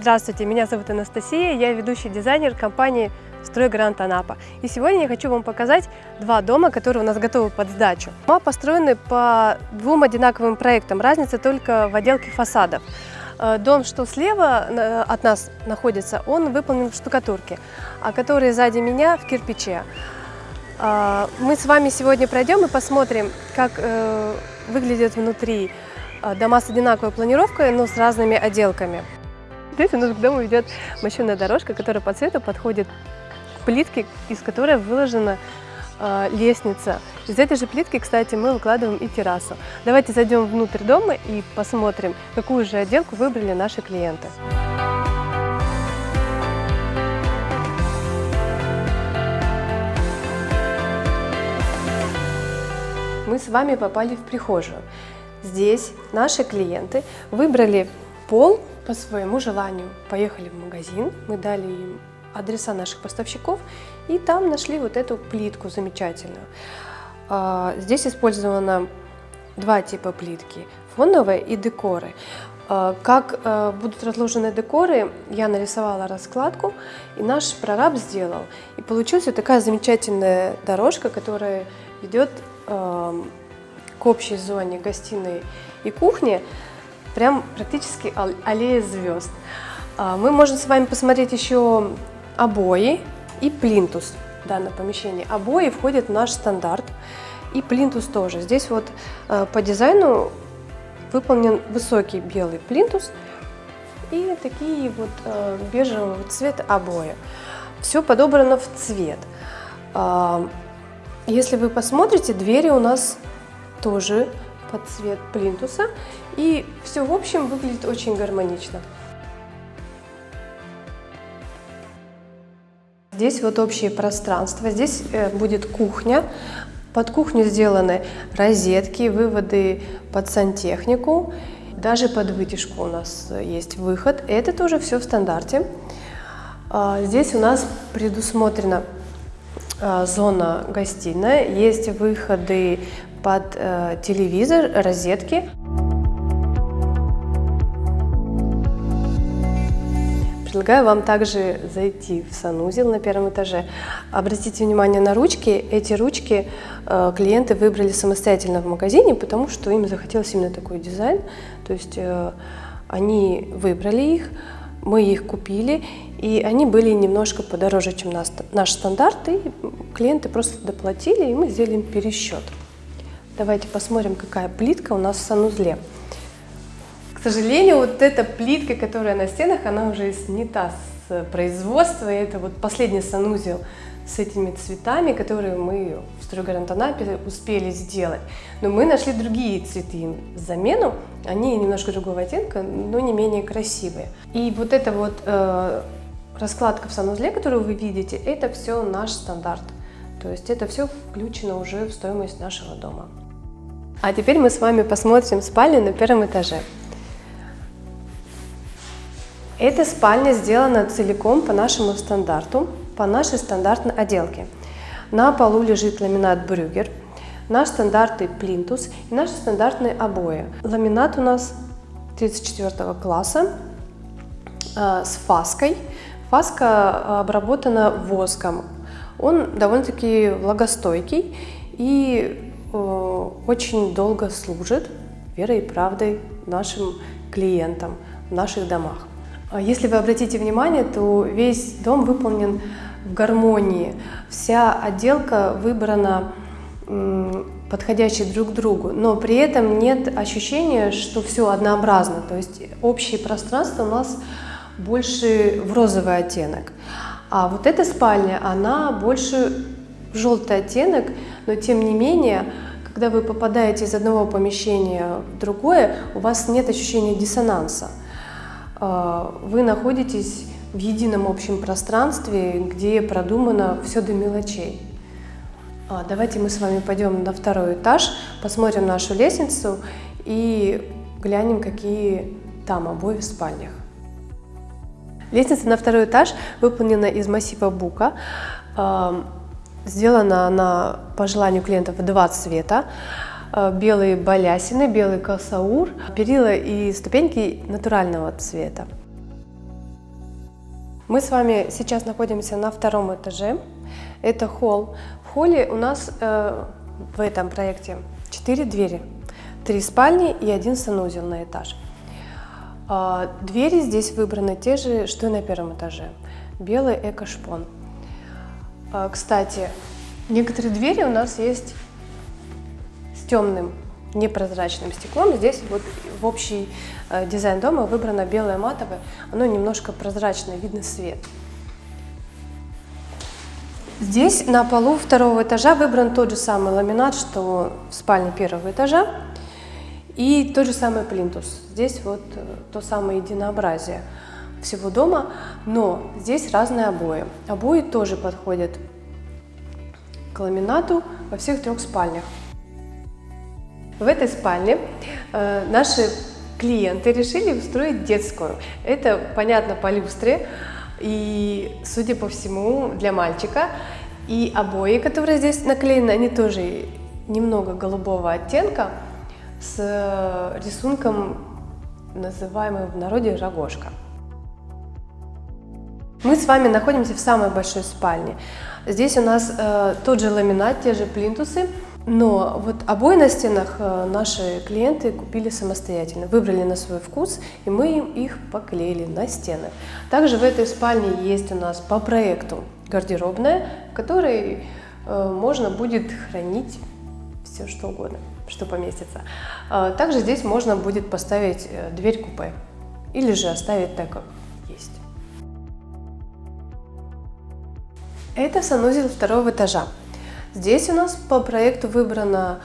Здравствуйте, меня зовут Анастасия, я ведущий дизайнер компании «Стройгарант Анапа». И сегодня я хочу вам показать два дома, которые у нас готовы под сдачу. Дома построены по двум одинаковым проектам, разница только в отделке фасадов. Э, дом, что слева э, от нас находится, он выполнен в штукатурке, а который сзади меня в кирпиче. Э, мы с вами сегодня пройдем и посмотрим, как выглядят внутри дома с одинаковой планировкой, но с разными отделками. Здесь у нас к дому ведет мощенная дорожка, которая по цвету подходит к плитке, из которой выложена э, лестница. Из этой же плитки, кстати, мы выкладываем и террасу. Давайте зайдем внутрь дома и посмотрим, какую же отделку выбрали наши клиенты. Мы с вами попали в прихожую. Здесь наши клиенты выбрали пол по своему желанию. Поехали в магазин, мы дали им адреса наших поставщиков и там нашли вот эту плитку замечательную. А, здесь использовано два типа плитки, фоновые и декоры. А, как а, будут разложены декоры, я нарисовала раскладку, и наш прораб сделал. И получилась такая замечательная дорожка, которая ведет к общей зоне гостиной и кухни прям практически аллея звезд. А, мы можем с вами посмотреть еще обои и плинтус в данном помещении. Обои входят в наш стандарт и плинтус тоже. Здесь вот а, по дизайну выполнен высокий белый плинтус и такие вот а, бежевого цвета обои. Все подобрано в цвет. Если вы посмотрите, двери у нас тоже под цвет плинтуса. И все в общем выглядит очень гармонично. Здесь вот общее пространство, здесь э, будет кухня. Под кухню сделаны розетки, выводы под сантехнику. Даже под вытяжку у нас есть выход. Это тоже все в стандарте. А, здесь у нас предусмотрена а, зона гостиная, есть выходы под э, телевизор, розетки. Предлагаю вам также зайти в санузел на первом этаже. Обратите внимание на ручки. Эти ручки э, клиенты выбрали самостоятельно в магазине, потому что им захотелось именно такой дизайн. То есть э, они выбрали их, мы их купили, и они были немножко подороже, чем наш стандарт, и клиенты просто доплатили, и мы сделали пересчет. Давайте посмотрим, какая плитка у нас в санузле. К сожалению, вот эта плитка, которая на стенах, она уже снята с производства. И это вот последний санузел с этими цветами, которые мы в Стройгарант Анапе успели сделать. Но мы нашли другие цветы замену. Они немножко другого оттенка, но не менее красивые. И вот эта вот э, раскладка в санузле, которую вы видите, это все наш стандарт. То есть это все включено уже в стоимость нашего дома. А теперь мы с вами посмотрим спальню на первом этаже. Эта спальня сделана целиком по нашему стандарту, по нашей стандартной отделке. На полу лежит ламинат Брюгер, наш стандартный плинтус и наши стандартные обои. Ламинат у нас 34 класса э, с фаской. Фаска обработана воском. Он довольно-таки влагостойкий и Э, очень долго служит верой и правдой нашим клиентам в наших домах. А если вы обратите внимание, то весь дом выполнен в гармонии. Вся отделка выбрана подходящей друг к другу, но при этом нет ощущения, что все однообразно. То есть общее пространство у нас больше в розовый оттенок. А вот эта спальня, она больше желтый оттенок, но тем не менее, когда вы попадаете из одного помещения в другое, у вас нет ощущения диссонанса. А, вы находитесь в едином общем пространстве, где продумано все до мелочей. А, давайте мы с вами пойдем на второй этаж, посмотрим нашу лестницу и глянем, какие там обои в спальнях. Лестница на второй этаж выполнена из массива бука. Сделана она по желанию клиентов в два цвета. Э, белые балясины, белый косаур, перила и ступеньки натурального цвета. Мы с вами сейчас находимся на втором этаже. Это холл. В холле у нас э, в этом проекте четыре двери. Три спальни и один санузел на этаж. Э, двери здесь выбраны те же, что и на первом этаже. Белый эко-шпон. Э, кстати, некоторые двери у нас есть темным непрозрачным стеклом. Здесь вот в общий э, дизайн дома выбрано белое матовое, оно немножко прозрачное, видно свет. Здесь на полу второго этажа выбран тот же самый ламинат, что в спальне первого этажа, и тот же самый плинтус. Здесь вот э, то самое единообразие всего дома, но здесь разные обои. Обои тоже подходят к ламинату во всех трех спальнях. В этой спальне э, наши клиенты решили устроить детскую. Это, понятно, по люстре и, судя по всему, для мальчика. И обои, которые здесь наклеены, они тоже немного голубого оттенка с рисунком, называемым в народе рогожка. Мы с вами находимся в самой большой спальне. Здесь у нас э, тот же ламинат, те же плинтусы, но вот обои на стенах э, наши клиенты купили самостоятельно, выбрали на свой вкус, и мы им их поклеили на стены. Также в этой спальне есть у нас по проекту гардеробная, в которой э, можно будет хранить все что угодно, что поместится. А также здесь можно будет поставить э, дверь купе или же оставить так, как есть. Это санузел второго этажа. Здесь у нас по проекту выбрана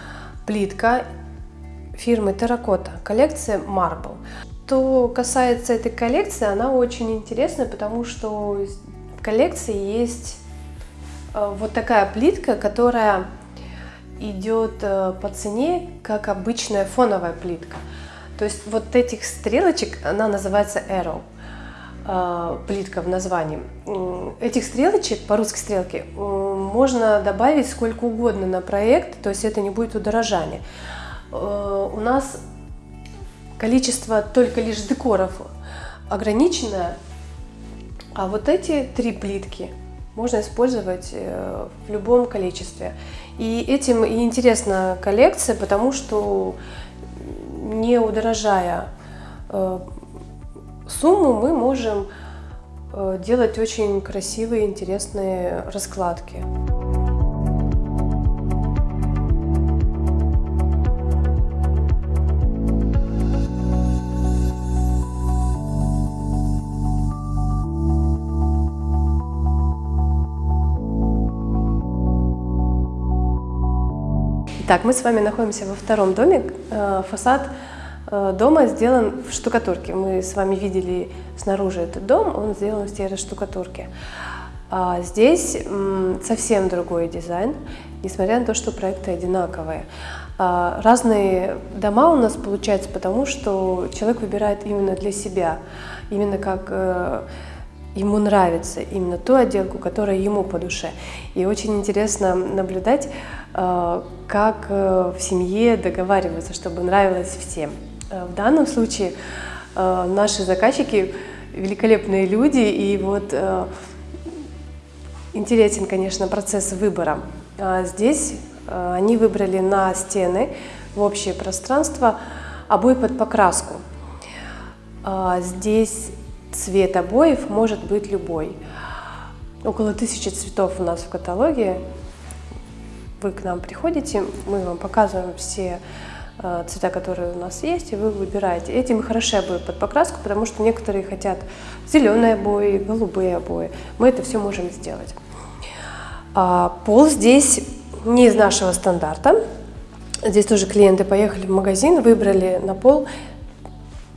плитка фирмы Terracotta, коллекция Marble. Что касается этой коллекции, она очень интересная, потому что в коллекции есть э, вот такая плитка, которая идет э, по цене, как обычная фоновая плитка. То есть вот этих стрелочек, она называется Arrow. А, плитка в названии. Этих стрелочек, по-русски стрелки, можно добавить сколько угодно на проект, то есть это не будет удорожание. А, у нас количество только лишь декоров ограниченное, а вот эти три плитки можно использовать э, в любом количестве. И этим и интересна коллекция, потому что не удорожая э, сумму мы можем э, делать очень красивые, интересные раскладки. Итак, мы с вами находимся во втором доме. Э, фасад Э, дома сделан в штукатурке. Мы с вами видели снаружи этот дом, он сделан в серой штукатурке. А здесь совсем другой дизайн, несмотря на то, что проекты одинаковые. А разные дома у нас получаются, потому что человек выбирает именно для себя, именно как э, ему нравится, именно ту отделку, которая ему по душе. И очень интересно наблюдать, э, как в семье договариваются, чтобы нравилось всем. Э, в данном случае э, наши заказчики великолепные люди, и вот э, интересен, конечно, процесс выбора. А здесь они выбрали на стены в общее пространство обои под покраску. А здесь цвет обоев может быть любой. Около тысячи цветов у нас в каталоге. Вы к нам приходите, мы вам показываем все цвета, которые у нас есть, и вы выбираете. Этим хороши обои под покраску, потому что некоторые хотят зеленые обои, голубые обои. Мы это все можем сделать. А пол здесь не из нашего стандарта. Здесь тоже клиенты поехали в магазин, выбрали на пол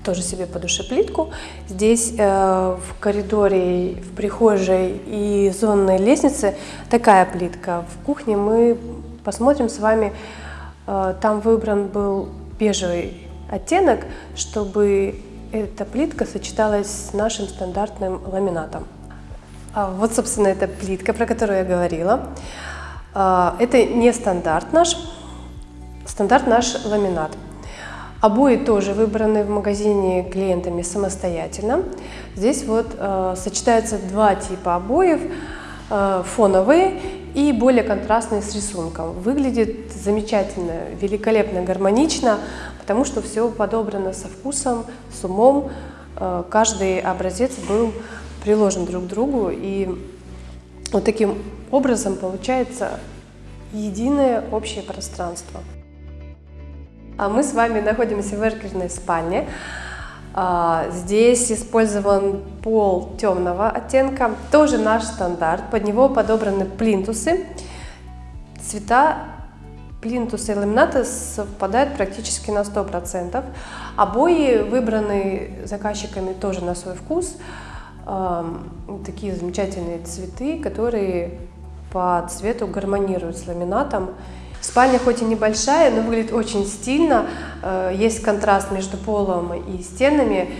тоже себе по душе плитку. Здесь э, в коридоре, в прихожей и зонной лестнице такая плитка. В кухне мы посмотрим с вами Э, там выбран был бежевый оттенок, чтобы эта плитка сочеталась с нашим стандартным ламинатом. А вот, собственно, эта плитка, про которую я говорила. А, это не стандарт наш, стандарт наш ламинат. Обои тоже выбраны в магазине клиентами самостоятельно. Здесь вот э, сочетаются два типа обоев, э, фоновые и более контрастные с рисунком. Выглядит замечательно, великолепно, гармонично, потому что все подобрано со вкусом, с умом. Э, каждый образец был приложен друг к другу, и вот таким образом получается единое общее пространство. А мы с вами находимся в эркерной спальне. А, здесь использован пол темного оттенка, тоже наш стандарт. Под него подобраны плинтусы. Цвета плинтуса и ламината совпадают практически на 100%. Обои выбраны заказчиками тоже на свой вкус. Такие замечательные цветы, которые по цвету гармонируют с ламинатом. Спальня хоть и небольшая, но выглядит очень стильно. Э, есть контраст между полом и стенами.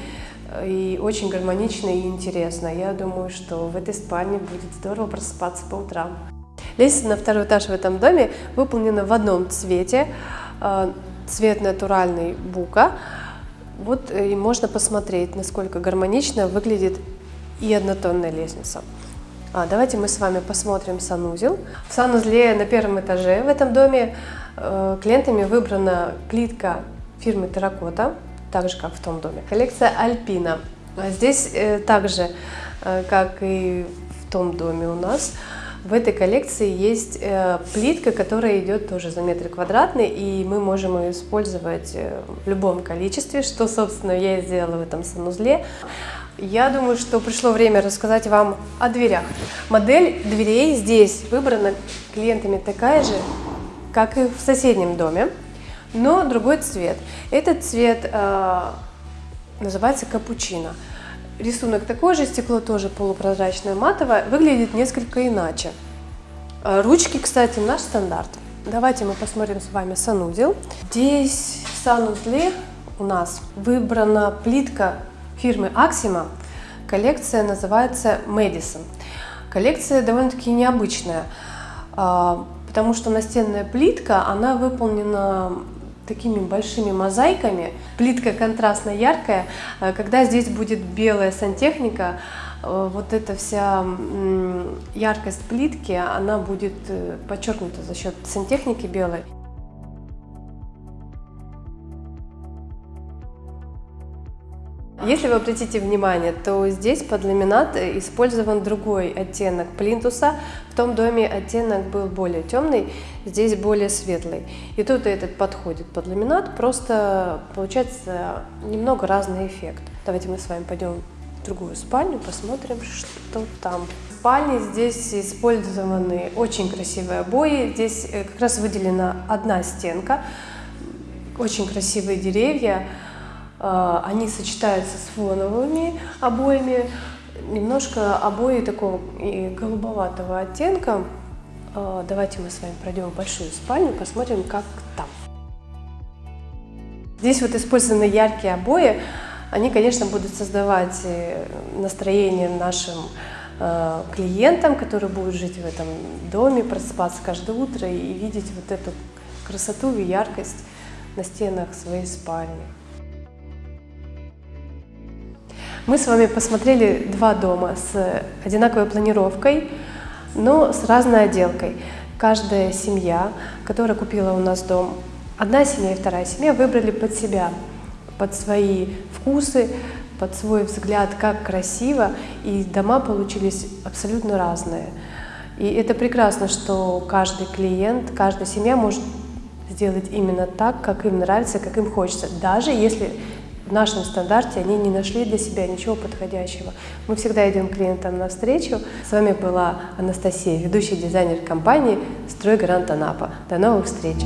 Э, и очень гармонично и интересно. Я думаю, что в этой спальне будет здорово просыпаться по утрам. Лестница на второй этаж в этом доме выполнена в одном цвете. Э, цвет натуральный бука. Вот и можно посмотреть, насколько гармонично выглядит и однотонная лестница. А, давайте мы с вами посмотрим санузел. В санузле на первом этаже в этом доме э, клиентами выбрана плитка фирмы Терракота, так же как в том доме. Коллекция Альпина. Здесь э, также, э, как и в том доме у нас, в этой коллекции есть плитка, которая идет тоже за метр квадратный, и мы можем ее использовать в любом количестве, что, собственно, я и сделала в этом санузле. Я думаю, что пришло время рассказать вам о дверях. Модель дверей здесь выбрана клиентами такая же, как и в соседнем доме, но другой цвет. Этот цвет э, называется капучино. Рисунок такой же, стекло тоже полупрозрачное матовое, выглядит несколько иначе. Э, ручки, кстати, наш стандарт. Давайте мы посмотрим с вами санузел. Здесь в санузле у нас выбрана плитка фирмы Axima. Коллекция называется Madison. Коллекция довольно-таки необычная, а, потому что настенная плитка, она выполнена такими большими мозаиками. Плитка контрастно яркая. А, когда здесь будет белая сантехника, а, вот эта вся яркость плитки, она будет э, подчеркнута за счет сантехники белой. Если вы обратите внимание, то здесь под ламинат использован другой оттенок плинтуса. В том доме оттенок был более темный, здесь более светлый. И тут этот подходит под ламинат, просто получается немного разный эффект. Давайте мы с вами пойдем в другую спальню, посмотрим, что там. Спальне здесь использованы очень красивые обои. Здесь э, как раз выделена одна стенка, очень красивые деревья. А, они сочетаются с фоновыми обоями, немножко обои такого голубоватого оттенка. А, давайте мы с вами пройдем в большую спальню, посмотрим, как там. Здесь вот использованы яркие обои. Они, конечно, будут создавать э, настроение нашим э, клиентам, которые будут жить в этом доме, просыпаться каждое утро и видеть вот эту красоту и яркость на стенах своей спальни. Мы с вами посмотрели два дома с одинаковой планировкой, но с разной отделкой. Каждая семья, которая купила у нас дом, одна семья и вторая семья выбрали под себя, под свои вкусы, под свой взгляд, как красиво, и дома получились абсолютно разные. И это прекрасно, что каждый клиент, каждая семья может сделать именно так, как им нравится, как им хочется, даже если в нашем стандарте они не нашли для себя ничего подходящего. Мы всегда идем клиентам навстречу. С вами была Анастасия, ведущий дизайнер компании «Стройгарант Анапа». До новых встреч!